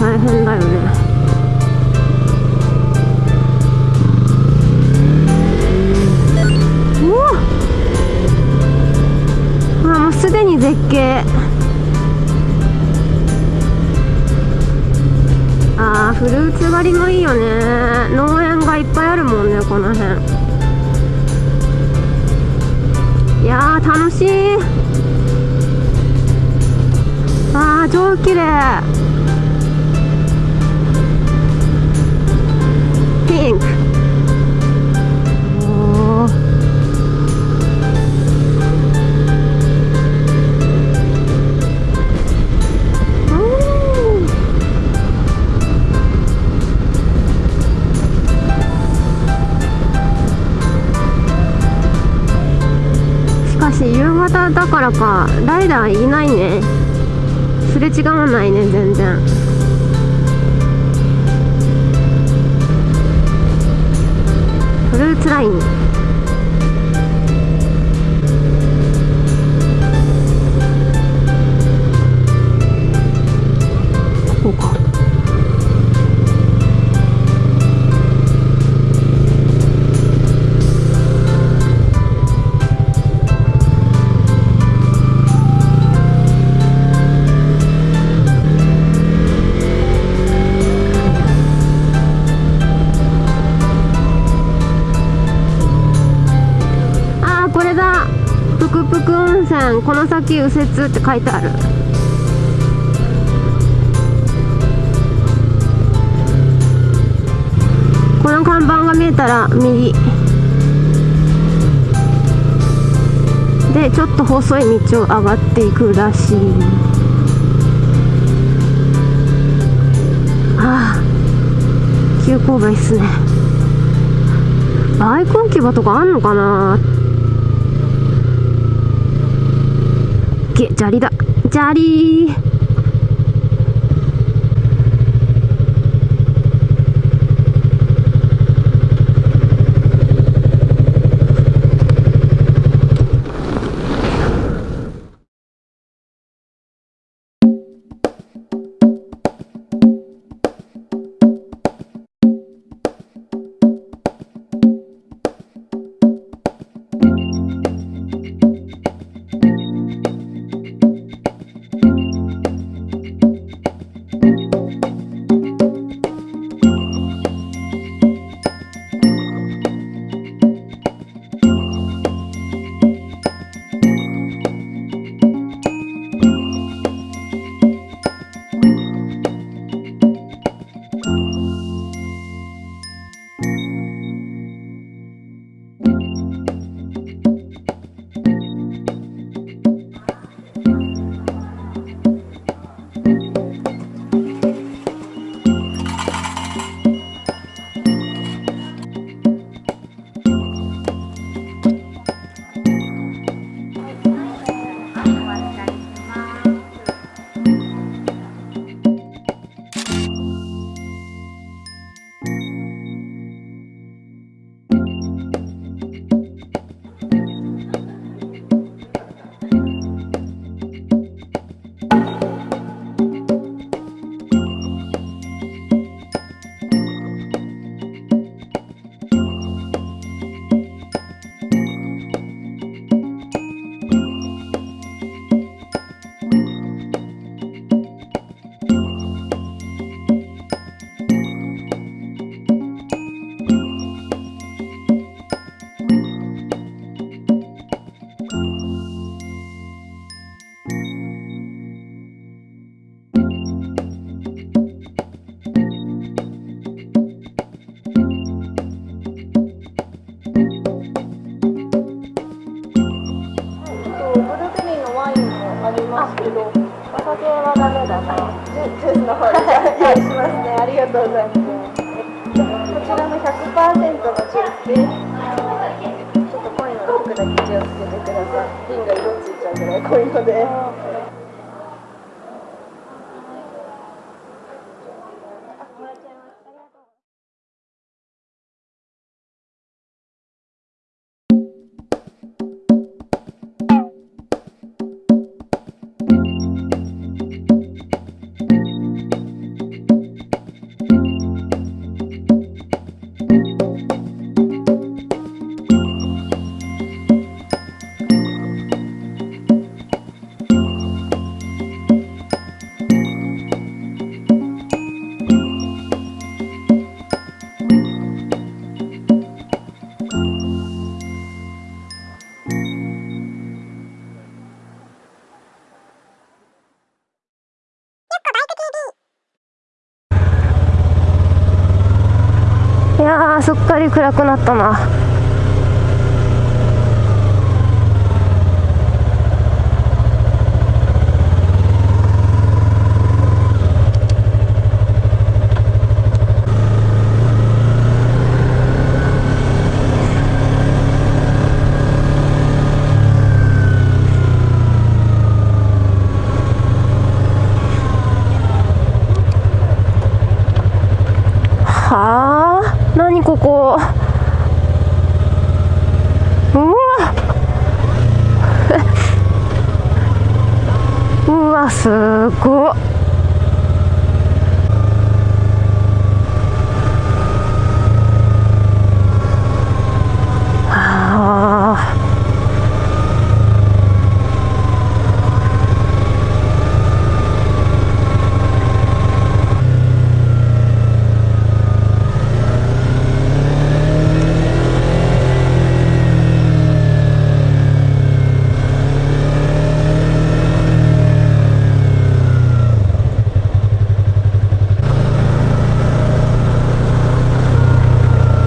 大変だよね。すでに絶景。あーフルーツ狩りもいいよね。農園がいっぱいあるもんねこの辺。いやー楽しい。あー超綺麗。し夕方だからかライダーいないね。すれ違わないね全然。フルーツラインぷくぷく温泉この先右折って書いてある。この看板が見えたら右。でちょっと細い道を上がっていくらしい。ああ。急勾配っすね。バイク置き場とかあんのかなげ砂利だ。砂利ね。ありがとうございます。こちらも100%のジュースです。ちょっと濃いので服だけ気をつけてください。瓶が色ついちゃうぐらい濃いので。り暗くなったな。何ここ。うわ。うわすごっはあ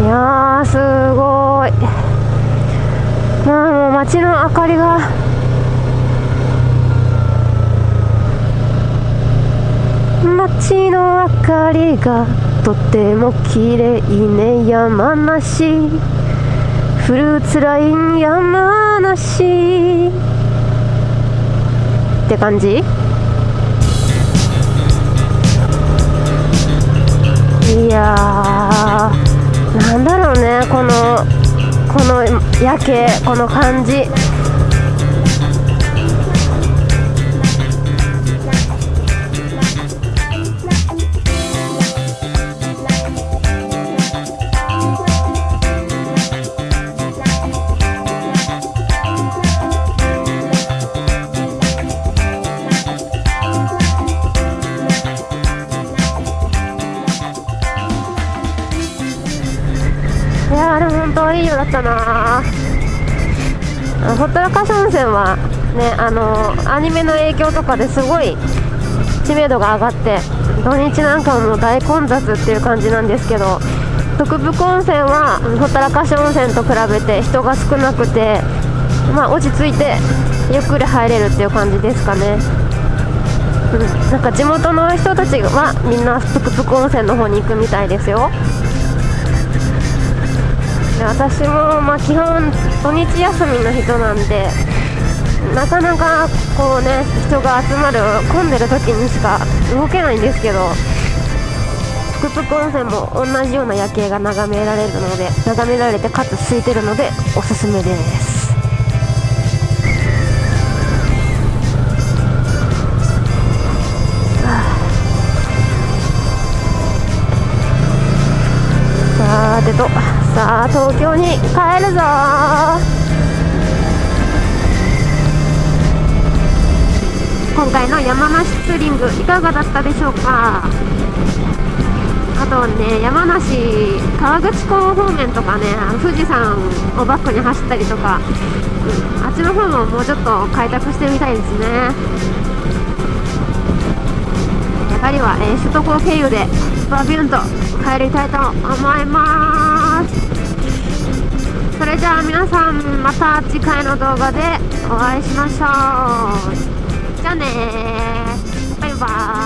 いやーすごいまあもう街の明かりが街の明かりがとても綺麗ね山梨。フルーツライン山梨。って感じ？いやーなんだろうねこのこの夜景この感じ。本当いい夜だったな。ほったらかし温泉はねあのアニメの影響とかですごい知名度が上がって土日なんかも大混雑っていう感じなんですけど徳福温泉はほったらかし温泉と比べて人が少なくてまあ落ち着いてゆっくり入れるっていう感じですかね。うん、なんか地元の人たちはみんな徳福温泉の方に行くみたいですよ。で私もまあ基本土日休みの人なんでなかなかこうね人が集まる混んでる時にしか動けないんですけど福福温泉も同じような夜景が眺められるので眺められてかつ空いてるのでおすすめです。さてと。さあ東京に帰るぞ。今回の山梨ツーリングいかがだったでしょうか？あとね山梨河口湖方面とかねあの富士山をバックに走ったりとか、うん、あっちの方ももうちょっと開拓してみたいですね。帰りは、えー首都高経由でバビューンと帰りたいと思います。それじゃあ皆さんまた次回の動画でお会いしましょう。じゃあねバイバーイ。